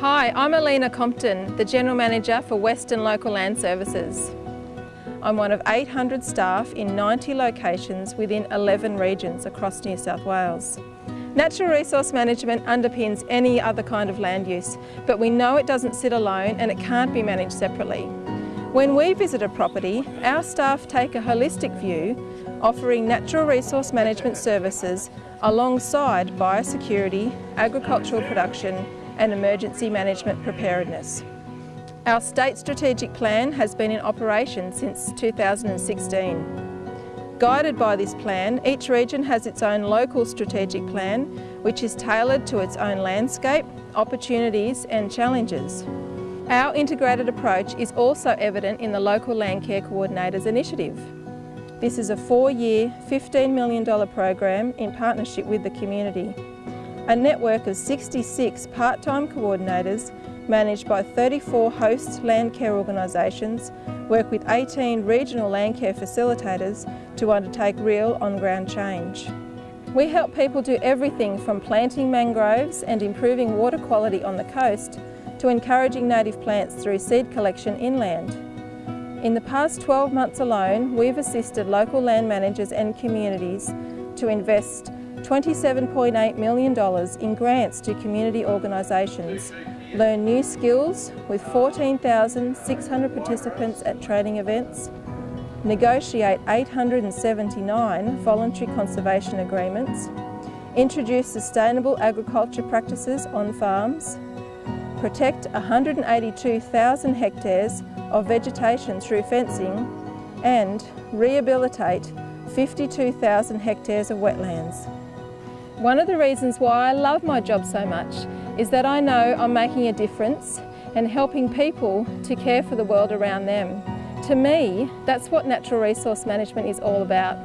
Hi, I'm Alina Compton, the General Manager for Western Local Land Services. I'm one of 800 staff in 90 locations within 11 regions across New South Wales. Natural resource management underpins any other kind of land use, but we know it doesn't sit alone and it can't be managed separately. When we visit a property, our staff take a holistic view, offering natural resource management services alongside biosecurity, agricultural production and emergency management preparedness. Our state strategic plan has been in operation since 2016. Guided by this plan, each region has its own local strategic plan, which is tailored to its own landscape, opportunities and challenges. Our integrated approach is also evident in the Local Landcare Coordinators Initiative. This is a four-year, $15 million program in partnership with the community. A network of 66 part-time coordinators managed by 34 host Landcare organisations work with 18 regional Landcare facilitators to undertake real on-ground change. We help people do everything from planting mangroves and improving water quality on the coast to encouraging native plants through seed collection inland. In the past 12 months alone, we've assisted local land managers and communities to invest $27.8 million in grants to community organisations, learn new skills with 14,600 participants at training events, negotiate 879 voluntary conservation agreements, introduce sustainable agriculture practices on farms, protect 182,000 hectares of vegetation through fencing. And rehabilitate 52,000 hectares of wetlands. One of the reasons why I love my job so much is that I know I'm making a difference and helping people to care for the world around them. To me, that's what natural resource management is all about.